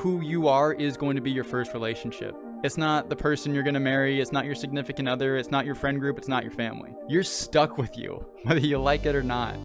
who you are is going to be your first relationship. It's not the person you're gonna marry, it's not your significant other, it's not your friend group, it's not your family. You're stuck with you, whether you like it or not.